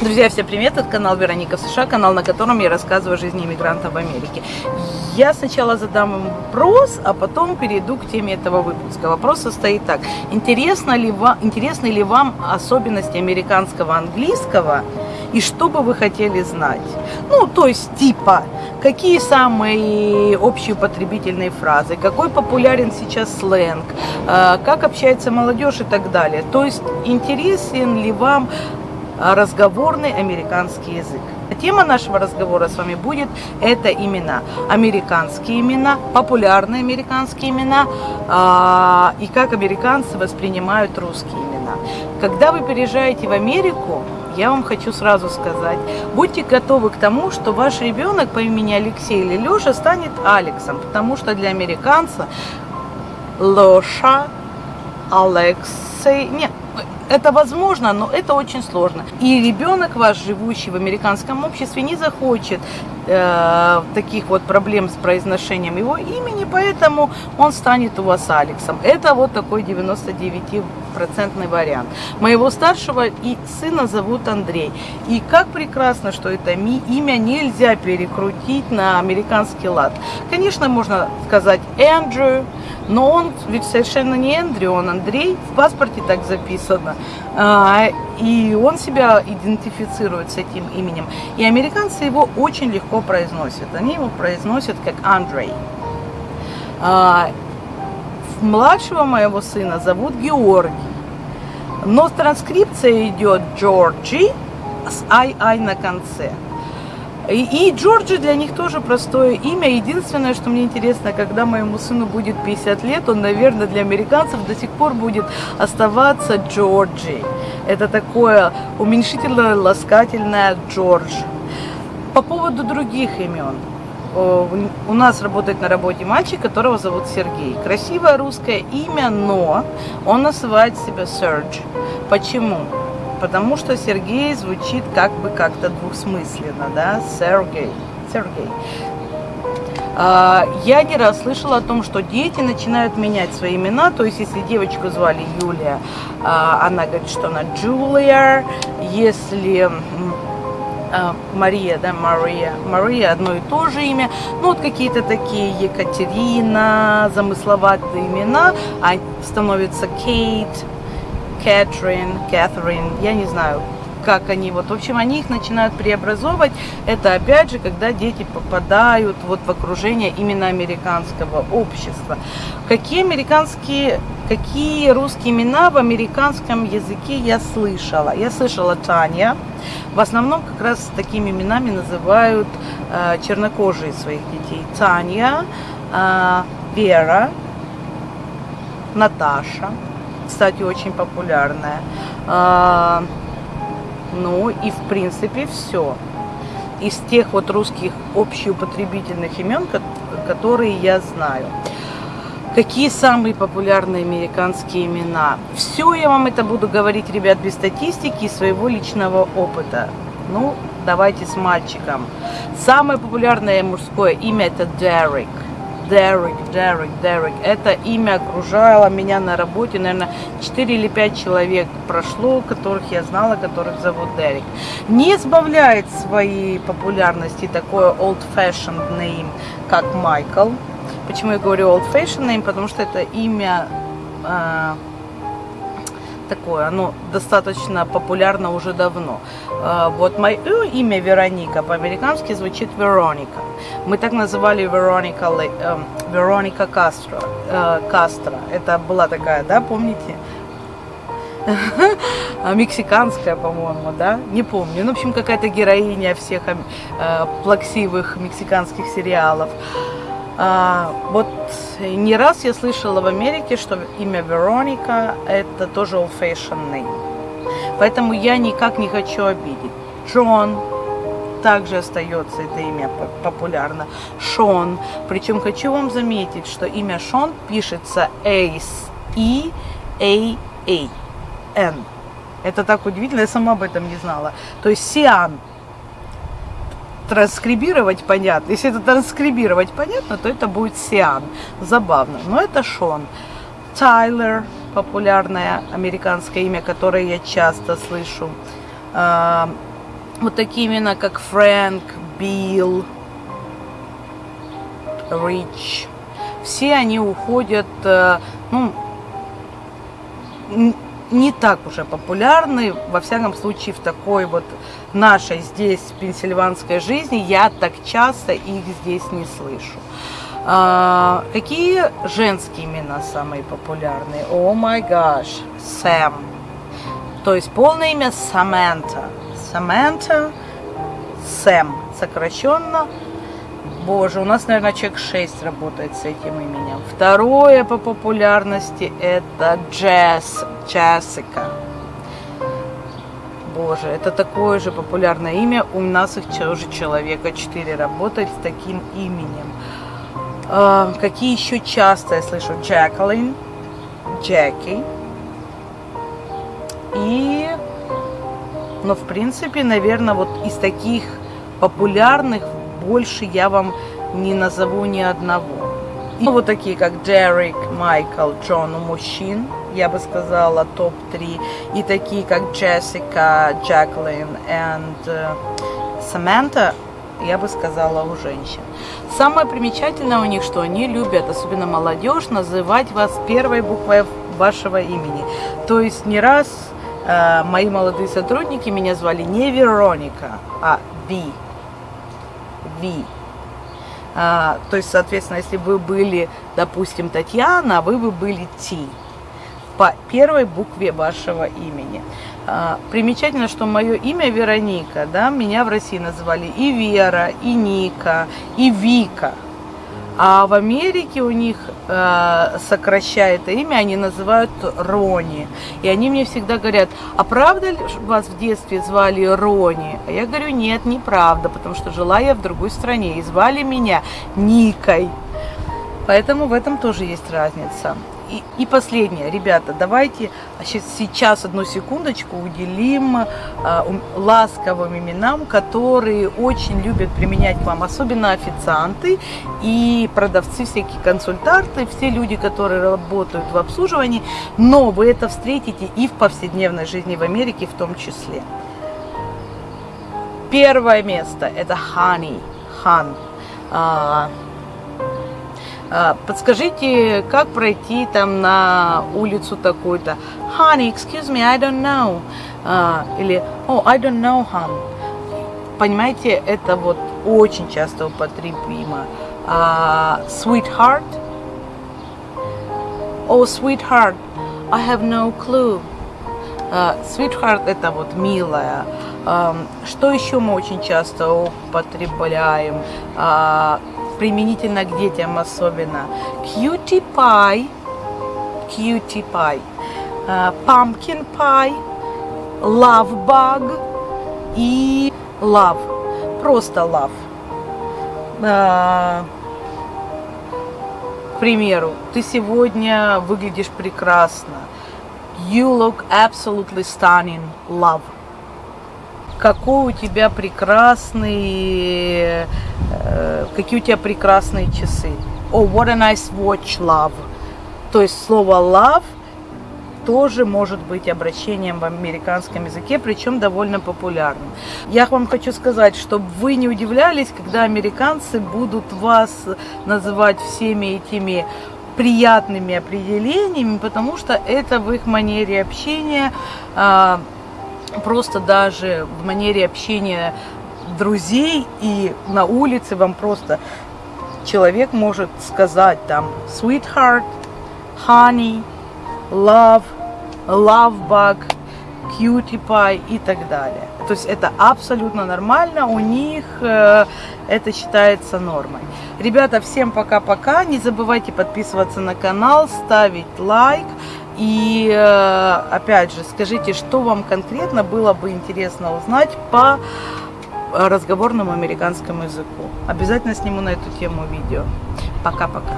Друзья, всем привет! Это канал Вероника в США, канал, на котором я рассказываю о жизни иммигрантов в Америке. Я сначала задам им вопрос, а потом перейду к теме этого выпуска. Вопрос состоит так. Интересно ли вам, интересны ли вам особенности американского английского и что бы вы хотели знать? Ну, то есть, типа, какие самые общие употребительные фразы, какой популярен сейчас сленг, э, как общается молодежь и так далее. То есть, интересен ли вам разговорный американский язык. Тема нашего разговора с вами будет это имена. Американские имена, популярные американские имена э, и как американцы воспринимают русские имена. Когда вы переезжаете в Америку, я вам хочу сразу сказать, будьте готовы к тому, что ваш ребенок по имени Алексей или Леша станет Алексом, потому что для американца Леша, Алексей, нет, это возможно, но это очень сложно. И ребенок ваш, живущий в американском обществе, не захочет э, таких вот проблем с произношением его имени, поэтому он станет у вас Алексом. Это вот такой 99-процентный вариант. Моего старшего и сына зовут Андрей. И как прекрасно, что это имя нельзя перекрутить на американский лад. Конечно, можно сказать Эндрю, но он ведь совершенно не Эндрю, он Андрей, в паспорте так записано. А, и он себя идентифицирует с этим именем. И американцы его очень легко произносят. Они его произносят как Андрей. А, младшего моего сына зовут Георгий. Но транскрипция идет Джорджи с ай-ай на конце. И, и Джорджи для них тоже простое имя. Единственное, что мне интересно, когда моему сыну будет 50 лет, он, наверное, для американцев до сих пор будет оставаться Джорджи. Это такое уменьшительное, ласкательное Джордж. По поводу других имен. У нас работает на работе мальчик, которого зовут Сергей. Красивое русское имя, но он называет себя Серж. Почему? потому что Сергей звучит как бы как-то двухсмысленно, да, Сергей, Сергей. А, я не раз слышала о том, что дети начинают менять свои имена, то есть если девочку звали Юлия, а, она говорит, что она Джулия, если Мария, да, Мария, Мария одно и то же имя, ну вот какие-то такие Екатерина, замысловатые имена, а становится Кейт, Кэтрин, Кэтрин, я не знаю, как они, вот, в общем, они их начинают преобразовывать. Это, опять же, когда дети попадают вот в окружение именно американского общества. Какие американские, какие русские имена в американском языке я слышала? Я слышала Таня. В основном как раз такими именами называют э, чернокожие своих детей. Таня, э, Вера, Наташа кстати, очень популярная. Ну и в принципе все. Из тех вот русских общеупотребительных имен, которые я знаю. Какие самые популярные американские имена? Все я вам это буду говорить, ребят, без статистики и своего личного опыта. Ну, давайте с мальчиком. Самое популярное мужское имя это Дерек. Дерек, Дерек, Дерек. Это имя окружало меня на работе, наверное, 4 или 5 человек прошло, которых я знала, которых зовут Дерек. Не избавляет своей популярности такое old-fashioned name, как Майкл. Почему я говорю old-fashioned name? Потому что это имя... Э, такое, оно достаточно популярно уже давно. А, вот мое имя Вероника по-американски звучит Вероника. Мы так называли Вероника, эм, Вероника Кастро, э, Кастро. Это была такая, да, помните? Мексиканская, по-моему, да? Не помню. Ну, в общем, какая-то героиня всех э, плаксивых мексиканских сериалов. А, вот не раз я слышала в Америке, что имя Вероника это тоже old fashioned name. Поэтому я никак не хочу обидеть. Джон также остается это имя популярно. Шон. Причем хочу вам заметить, что имя Шон пишется Ace. E A A N. Это так удивительно, я сама об этом не знала. То есть Сиан транскрибировать понятно. Если это транскрибировать понятно, то это будет Сиан. Забавно. Но это Шон. Тайлер, популярное американское имя, которое я часто слышу. А, вот такие имена, как Фрэнк, Билл, Рич, все они уходят, э, ну, не так уже популярны, во всяком случае, в такой вот нашей здесь пенсильванской жизни, я так часто их здесь не слышу. А, какие женские имена самые популярные? О май гаш, Сэм. То есть полное имя Саманта. Саманта, Сэм, сокращенно. Боже, у нас, наверное, человек 6 работает с этим именем. Второе по популярности это Джесс, Джессика. Боже, это такое же популярное имя. У нас их уже человека 4 работает с таким именем. А, какие еще часто я слышу? Джаклин, Джеки. И, ну, в принципе, наверное, вот из таких популярных больше я вам не назову ни одного. И вот такие, как Дерек, Майкл, Джон у мужчин, я бы сказала, топ-3. И такие, как Джессика, Джаклин и Саманта, я бы сказала, у женщин. Самое примечательное у них, что они любят, особенно молодежь, называть вас первой буквой вашего имени. То есть не раз э, мои молодые сотрудники меня звали не Вероника, а Ви. Ви. А, то есть, соответственно, если вы были, допустим, Татьяна, вы бы были Ти по первой букве вашего имени. А, примечательно, что мое имя Вероника, да, меня в России называли и Вера, и Ника, и Вика. А в Америке у них, э, сокращая имя, они называют Рони. И они мне всегда говорят, а правда ли вас в детстве звали Рони? А я говорю, нет, неправда, потому что жила я в другой стране и звали меня Никой. Поэтому в этом тоже есть разница. И, последнее, ребята, давайте сейчас одну секундочку уделим э, ласковым именам, которые очень любят применять к вам, особенно официанты и продавцы, всякие консультанты, все люди, которые работают в обслуживании, но вы это встретите и в повседневной жизни в Америке в том числе. Первое место это honey, хан. А, подскажите, как пройти там на улицу такую-то? Honey, excuse me, I don't know. А, или, oh, I don't know, hon. Понимаете, это вот очень часто употребимо. Uh, sweetheart. Oh, sweetheart, I have no clue. Sweetheart это вот милая. Что еще мы очень часто употребляем? Uh, применительно к детям особенно. Cutie pie, cutie pie, uh, pumpkin pie, love bug и love, просто love. Uh, к примеру, ты сегодня выглядишь прекрасно. You look absolutely stunning, love какой у тебя прекрасный, э, какие у тебя прекрасные часы. Oh, what a nice watch, love. То есть слово love тоже может быть обращением в американском языке, причем довольно популярным. Я вам хочу сказать, чтобы вы не удивлялись, когда американцы будут вас называть всеми этими приятными определениями, потому что это в их манере общения а, просто даже в манере общения друзей и на улице вам просто человек может сказать там sweetheart, honey, love, love bug, cutie pie и так далее. То есть это абсолютно нормально, у них э, это считается нормой. Ребята, всем пока-пока, не забывайте подписываться на канал, ставить лайк. И э, опять же, скажите, что вам конкретно было бы интересно узнать по разговорному американскому языку. Обязательно сниму на эту тему видео. Пока-пока.